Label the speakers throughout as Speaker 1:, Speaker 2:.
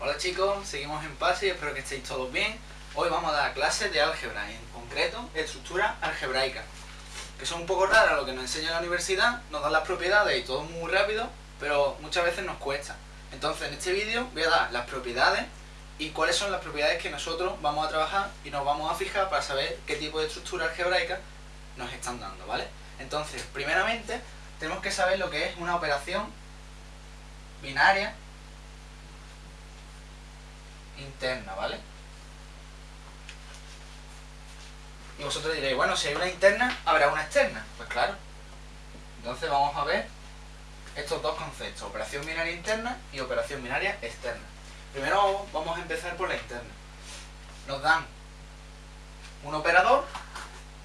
Speaker 1: Hola chicos, seguimos en PASI, espero que estéis todos bien. Hoy vamos a dar clases de álgebra, en concreto estructura algebraica, que son un poco raras lo que nos enseña la universidad, nos dan las propiedades y todo muy rápido, pero muchas veces nos cuesta. Entonces en este vídeo voy a dar las propiedades y cuáles son las propiedades que nosotros vamos a trabajar y nos vamos a fijar para saber qué tipo de estructura algebraica nos están dando, ¿vale? Entonces, primeramente, tenemos que saber lo que es una operación binaria interna, ¿vale? Y vosotros diréis, bueno, si hay una interna, habrá una externa. Pues claro. Entonces vamos a ver estos dos conceptos, operación binaria interna y operación binaria externa. Primero vamos a empezar por la interna. Nos dan un operador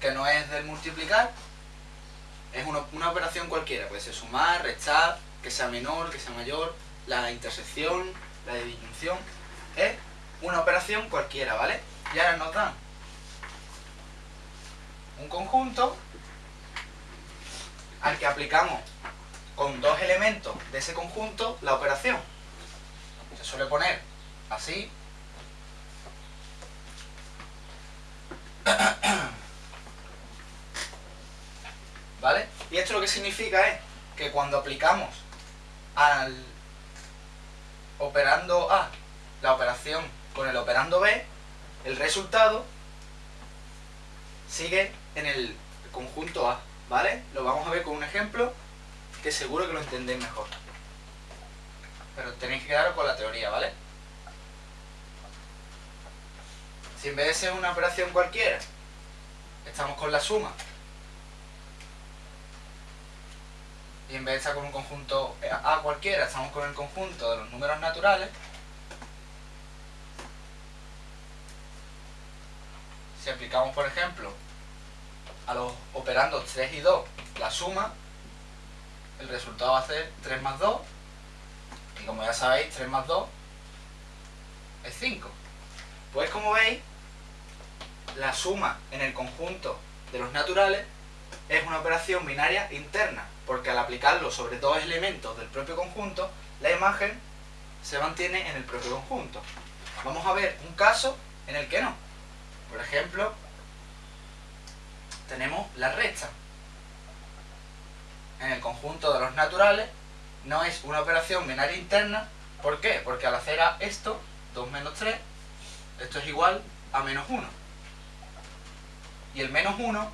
Speaker 1: que no es del multiplicar, es una, operación cualquiera, puede ser sumar, restar, que sea menor, que sea mayor, la intersección, la disyunción, es una operación cualquiera, ¿vale? Y ahora nos dan un conjunto al que aplicamos con dos elementos de ese conjunto la operación. Se suele poner así. ¿Vale? Y esto lo que significa es que cuando aplicamos al operando A la operación con el operando B, el resultado sigue en el conjunto A, ¿vale? Lo vamos a ver con un ejemplo que seguro que lo entendéis mejor. Pero tenéis que quedaros con la teoría, ¿vale? Si en vez de ser una operación cualquiera, estamos con la suma, y en vez de estar con un conjunto A cualquiera, estamos con el conjunto de los números naturales, si aplicamos, por ejemplo, a los operandos 3 y 2 la suma, el resultado va a ser 3 más 2, y como ya sabéis, 3 más 2 es 5. Pues como veis, la suma en el conjunto de los naturales es una operación binaria interna, porque al aplicarlo sobre dos elementos del propio conjunto, la imagen se mantiene en el propio conjunto. Vamos a ver un caso en el que no. Por ejemplo, tenemos la recta. En el conjunto de los naturales no es una operación binaria interna. ¿Por qué? Porque al hacer esto, 2 menos 3, esto es igual a menos 1. Y el menos 1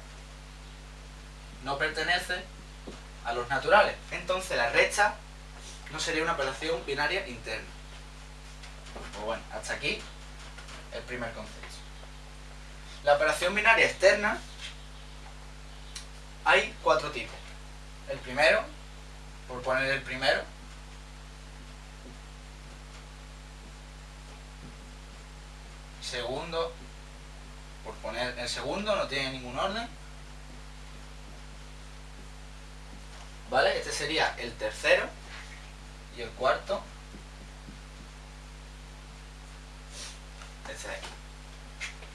Speaker 1: no pertenece a los naturales. Entonces la recta no sería una operación binaria interna. Pues bueno, hasta aquí el primer concepto. La operación binaria externa hay cuatro tipos. El primero, por poner el primero, segundo, por poner el segundo, no tiene ningún orden. ¿Vale? Este sería el tercero y el cuarto. Este de aquí.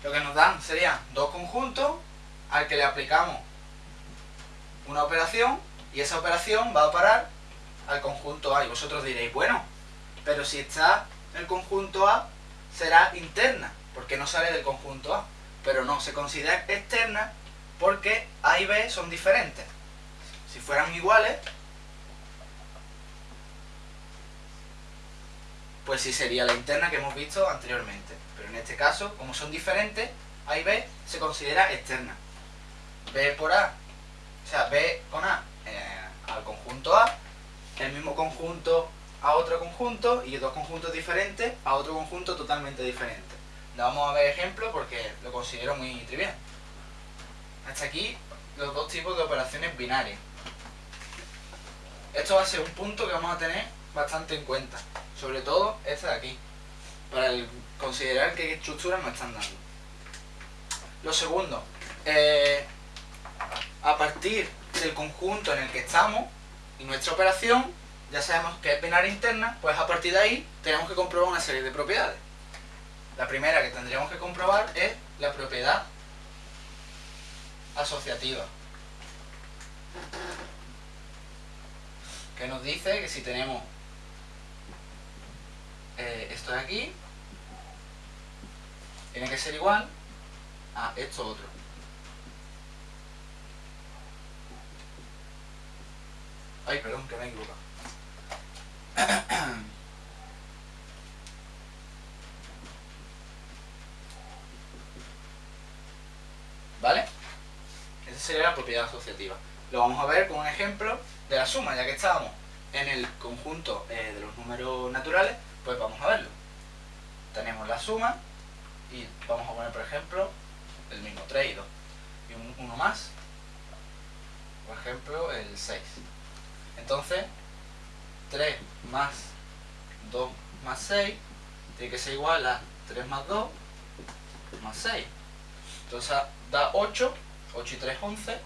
Speaker 1: Lo que nos dan serían dos conjuntos al que le aplicamos una operación y esa operación va a parar al conjunto A. Y vosotros diréis, bueno, pero si está el conjunto A, será interna, porque no sale del conjunto A. Pero no, se considera externa porque A y B son diferentes. Si fueran iguales, pues sí sería la interna que hemos visto anteriormente. Pero en este caso, como son diferentes, A y B se considera externa. B por A o sea, B con A eh, al conjunto A, el mismo conjunto a otro conjunto y dos conjuntos diferentes a otro conjunto totalmente diferente. vamos a ver ejemplos porque lo considero muy trivial. Hasta aquí los dos tipos de operaciones binarias. Esto va a ser un punto que vamos a tener bastante en cuenta. Sobre todo este de aquí. Para considerar qué estructuras nos están dando. Lo segundo. Eh, a partir del conjunto en el que estamos y nuestra operación, ya sabemos que es binaria interna, pues a partir de ahí tenemos que comprobar una serie de propiedades. La primera que tendríamos que comprobar es la propiedad asociativa. Que nos dice que si tenemos eh, esto de aquí tiene que ser igual a esto otro. Ay, perdón, que me he equivocado. ¿Vale? Esa sería la propiedad asociativa. Lo vamos a ver con un ejemplo de la suma, ya que estábamos en el conjunto eh, de los números naturales, pues vamos a verlo. Tenemos la suma y vamos a poner, por ejemplo, el mismo 3 y 2. Y un, uno más, por ejemplo, el 6. Entonces, 3 más 2 más 6 tiene que ser igual a 3 más 2 más 6. Entonces da 8, 8 y 3, 11.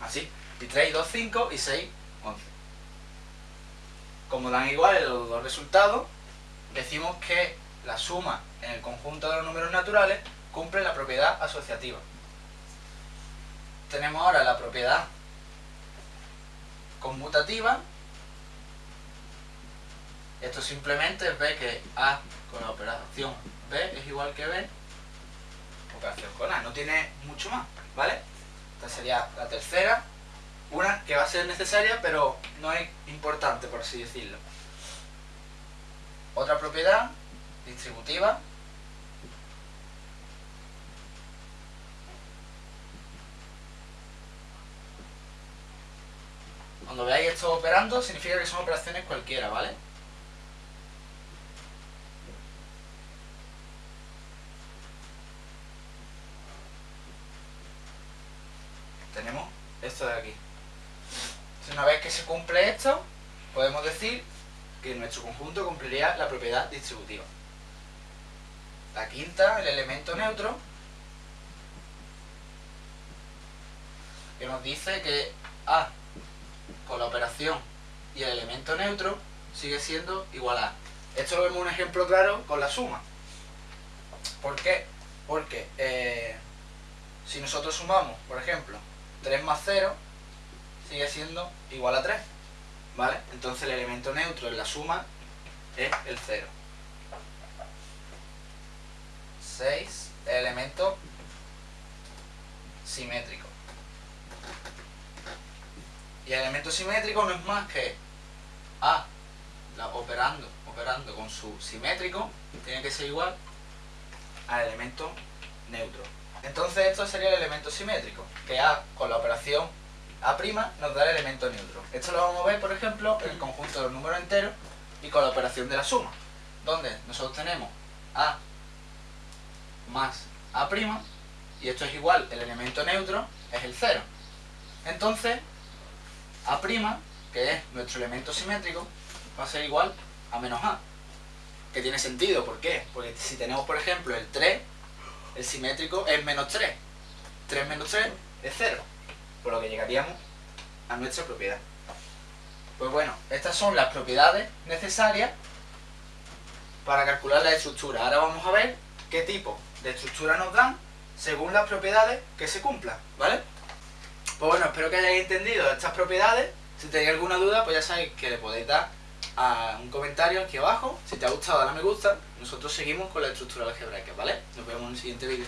Speaker 1: Así. Y 3 y 2, 5 y 6, 11. Como dan iguales los dos resultados, decimos que la suma en el conjunto de los números naturales cumple la propiedad asociativa. Tenemos ahora la propiedad conmutativa. Esto simplemente es ver que A con la operación B es igual que B, operación con A. No tiene mucho más, ¿vale? Esta sería la tercera, una que va a ser necesaria, pero no es importante, por así decirlo. Otra propiedad distributiva Cuando veáis esto operando, significa que son operaciones cualquiera, ¿vale? Tenemos esto de aquí. una vez que se cumple esto, podemos decir que nuestro conjunto cumpliría la propiedad distributiva. La quinta, el elemento neutro, que nos dice que A y el elemento neutro sigue siendo igual a. Esto lo vemos un ejemplo claro con la suma. ¿Por qué? Porque eh, si nosotros sumamos, por ejemplo, 3 más 0, sigue siendo igual a 3. ¿Vale? Entonces el elemento neutro en la suma es el 0. 6, el elemento simétrico. Y el elemento simétrico no es más que A operando, operando con su simétrico tiene que ser igual al elemento neutro. Entonces esto sería el elemento simétrico, que A con la operación A' nos da el elemento neutro. Esto lo vamos a ver, por ejemplo, en el conjunto de los números enteros y con la operación de la suma, donde nosotros tenemos A más A' y esto es igual, el elemento neutro es el 0. Entonces, a', que es nuestro elemento simétrico, va a ser igual a menos A. Que tiene sentido, ¿por qué? Porque si tenemos, por ejemplo, el 3, el simétrico es menos 3. 3 menos 3 es 0. Por lo que llegaríamos a nuestra propiedad. Pues bueno, estas son las propiedades necesarias para calcular la estructura. Ahora vamos a ver qué tipo de estructura nos dan según las propiedades que se cumplan, ¿vale? Pues bueno, espero que hayáis entendido estas propiedades. Si tenéis alguna duda, pues ya sabéis que le podéis dar a un comentario aquí abajo. Si te ha gustado, dale a me gusta. Nosotros seguimos con la estructura algebraica, ¿vale? Nos vemos en el siguiente vídeo.